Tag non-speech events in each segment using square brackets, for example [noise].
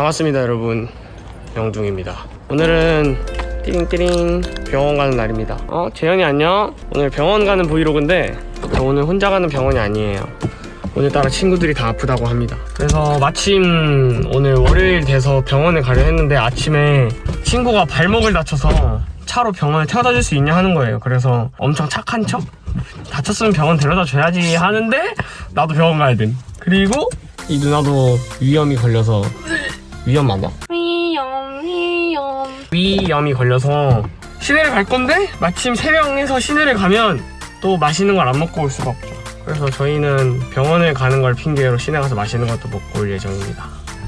반갑습니다 여러분. 영둥입니다. 오늘은 띠링띠링 병원 가는 날입니다. 어 재현이 안녕? 오늘 병원 가는 브이로그인데 저 오늘 혼자 가는 병원이 아니에요. 오늘따라 친구들이 다 아프다고 합니다. 그래서 마침 오늘 월요일 돼서 병원에 가려 했는데 아침에 친구가 발목을 다쳐서 차로 병원에 태워다 줄 수 있냐 하는 거예요. 그래서 엄청 착한 척 다쳤으면 병원 데려다 줘야지 하는데 나도 병원 가야 돼 그리고 이 누나도 위염이 걸려서 위염 맞아? 위험 위험. 위염이 걸려서 시내를 갈 건데 마침 세 명이서 시내를 가면 또 맛있는 걸 안 먹고 올 수가 없죠. 그래서 저희는 병원을 가는 걸 핑계로 시내 가서 맛있는 것도 먹고 올 예정입니다.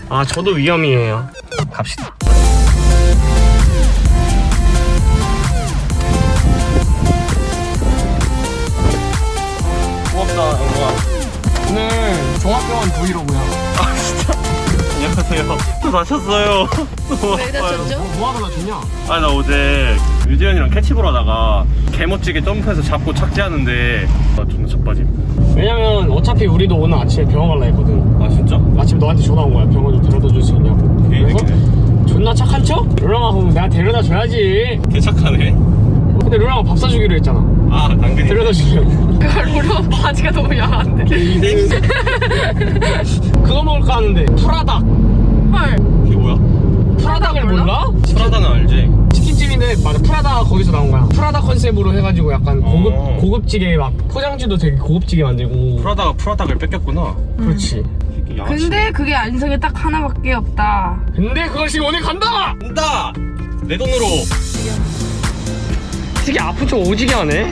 아 저도 위염이에요. 갑시다 다쳤어요. [laughs] 왜. 다쳤죠? 뭐 하러 다쳤냐? 아, 나 어제 유지현이랑 캐치볼 하다가 개멋지게 점프해서 잡고 착지하는데 나 존나 자빠짐. 왜냐면 어차피 우리도 오늘 아침에 병원 갈라 했거든 아, 진짜? 아침 너한테 전화 온 거야 병원 좀 데려다 줄 수 있냐고 그래서 존나 착한 척? 룰랑아 그럼 내가 데려다 줘야지 개 착하네. 근데 룰랑아 밥 사주기로 했잖아 아, 당근이. 데려다 주려고 로로 바지가 너무 야한데 [laughs] 그거 먹을까 하는데 프라닭 헐 이게 뭐야? 프라닭을 몰라? 프라다는 알지? 치킨집인데 맞아 프라다 거기서 나온 거야 프라다 컨셉으로 해가지고 약간 고급, 어. 고급지게 막 포장지도 되게 고급지게 만들고 프라다가 프라닭을 뺏겼구나. 그렇지 이게 양아치. 근데 그게 안성에 딱 하나밖에 없다 근데 그것이 오늘 간다! 간다! 내 돈으로. 되게 아픈 척 오지게 하네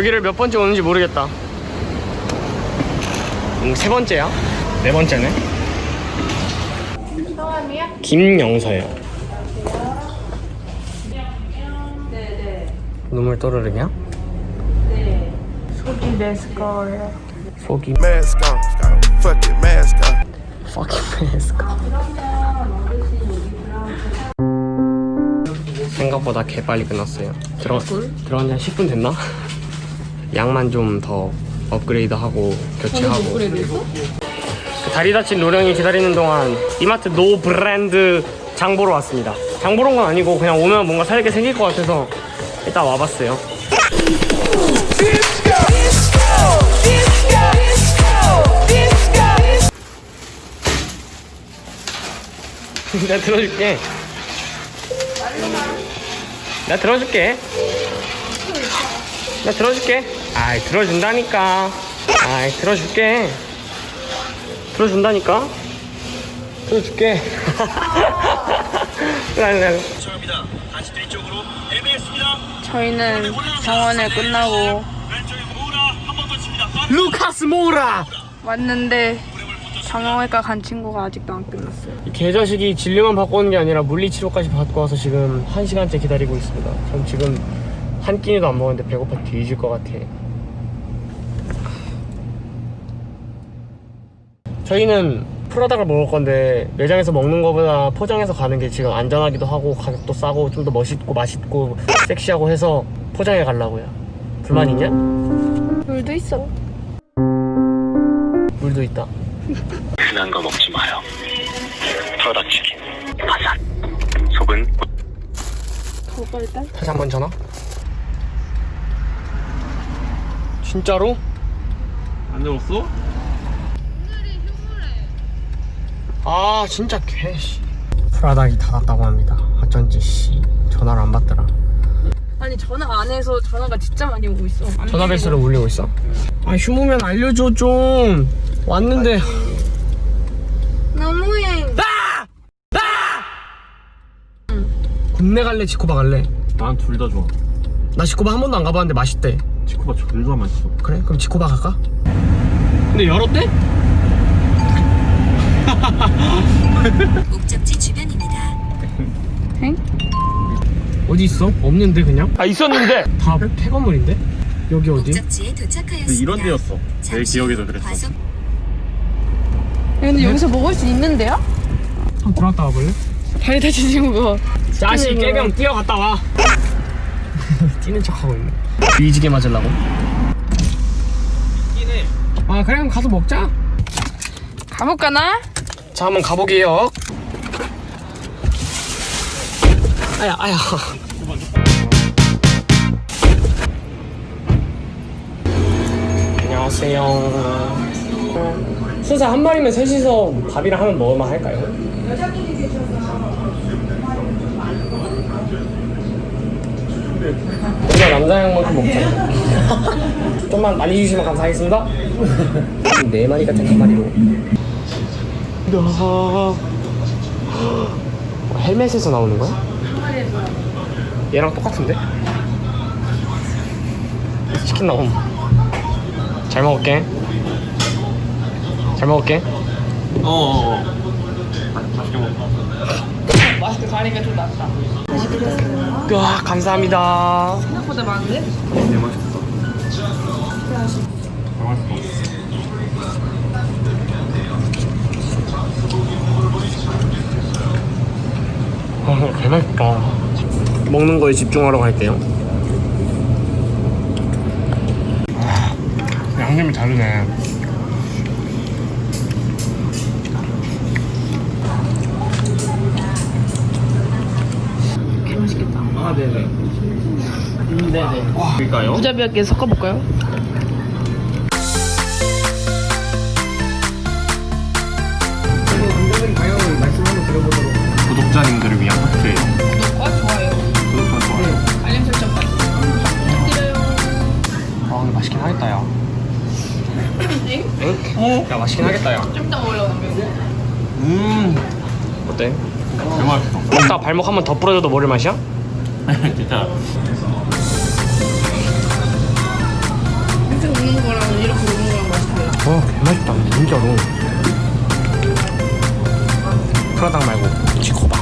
여기를 몇 번째 오는지 모르겠다 음, 세 번째야? 네 번째네 성함이야? 김영서요 네네 눈물 또르르냐? 네 속이 메스꺼워요 속이 Mask on. Fuck it, mask on. fucking mask 생각보다 개 빨리 끝났어요 들어, 들어간 지 한 10분 됐나? 양만 좀 더 업그레이드하고 교체하고. 그 다리 다친 노령이 기다리는 동안 이마트 노 브랜드 장 보러 왔습니다. 장 보러 온 건 아니고 그냥 오면 뭔가 살 게 생길 것 같아서 일단 와봤어요. 내가 들어줄게. 내가 들어줄게. 내가 들어줄게 아이 들어준다니까. 아이 들어줄게. 들어준다니까. 들어줄게. [laughs] 죄송합니다. 다시 뒤쪽으로 애매했습니다. 저희는 병원을 끝나고 더 칩니다. 루카스 모우라! 왔는데 정형외과 간 친구가 아직도 안 끝났어요. 이 개자식이 진료만 받고 오는 게 아니라 물리치료까지 받고 와서 지금 한시간째 기다리고 있습니다. 전 지금 한 끼니도 안 먹었는데 배고파 뒤질 것 같아 저희는 프라닭을 먹을 건데 매장에서 먹는 것보다 포장해서 가는 게 지금 안전하기도 하고 가격도 싸고 좀 더 멋있고 맛있고 섹시하고 해서 포장해 가려고요 불만 있냐? 물도 있어 물도 있다 흔한 거 먹지 마요. 프라닭 치킨. 바삭. 속은 그거 일단 다시 한 번 전화 진짜로? 안 들었어? 아 진짜 개씨. 프라닭이 닫았다고 합니다. 어쩐지 씨 전화를 안 받더라. 아니 전화 안 해서 전화가 진짜 많이 오고 있어. 전화 벨소를 울리고 있어? 아 휴무면 알려줘 좀. 왔는데. 너무해 군내 갈래 지코바 갈래? 난 둘 다 좋아. 나 지코바 한 번도 안 가봤는데 맛있대. 치코가 존나 맛있어. 그래? 그럼 지코바 갈까? 근데 열었대? 목적지 주변입니다. 엥? 어디 있어? 없는데 그냥? 아 있었는데 다 폐건물인데? 여기 어디? 목적지에 도착하였습니다. 이런 데였어. 내 기억에도 후 그랬어. 과속 근데 여기서 먹을 수 있는데요? 한번 들어갔다 와볼래? 다리 다친 친구가 자식 깨병 뛰어갔다 와 [laughs] 뛰는 척하고 있네 뒤지게 맞으려고 아 그래 그럼 가서 먹자 가볼까나? 자 한번 가보게요. 아야 아야. 안녕하세요. 순서 한 마리면 셋이서 밥이랑 하면 먹을만 할까요? 우리가 남자 양만큼 먹자. [laughs] 좀만 많이 주시면 감사하겠습니다. 네 마리 같은 한 마리로 어, 헬멧에서 나오는 거야? 얘랑 똑같은데? 치킨 나옴. 잘 먹을게. 잘 먹을게. 어어어. 맛있게 먹어. 마스크 가리니까 좀 낫다. 와 감사합니다. 생각보다 많은데? 네 맛있겠다. 잘 맛있어 아, 개 맛있다. 먹는 거에 집중하러 갈게요. 아, 양념이 다르네. 맛있겠다. 아 네네. 음, 네네. 그러니까요? 부자비하게 섞어볼까요? 맛있긴 하겠다 야좀 이따 먹으려고 음 어때? 개 맛있어 먹다 발목 한 번 더 부러져도 모를 맛이야? 진짜 이렇게 먹는 거랑 이렇게 먹는 거랑 맛이 달라. 어 개맛있다 진짜로 프라당 말고 지코바